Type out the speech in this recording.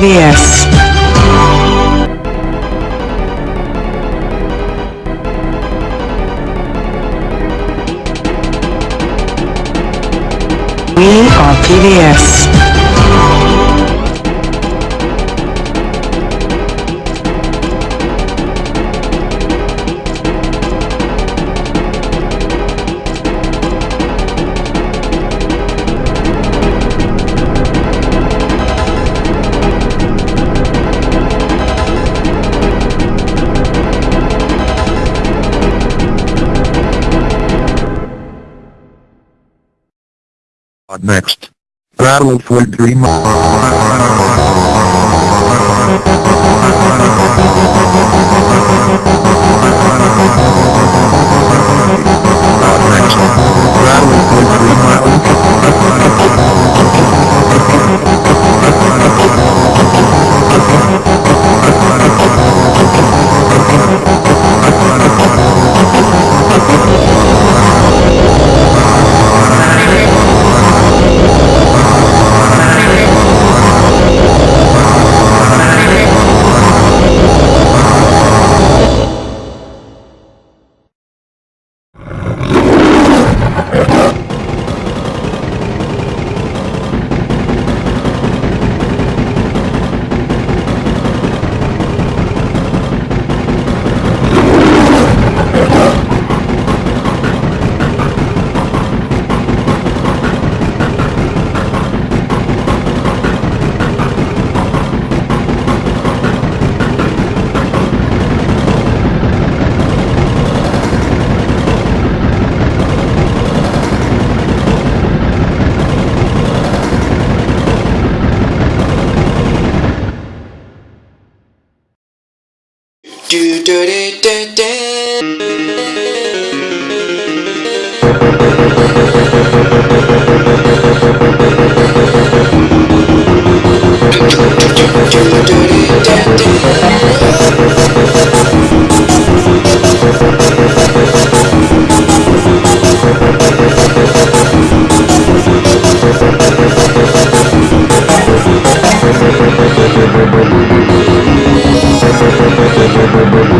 PBS. We are PBS. Next. battle for 3 do do do do do Bye-bye.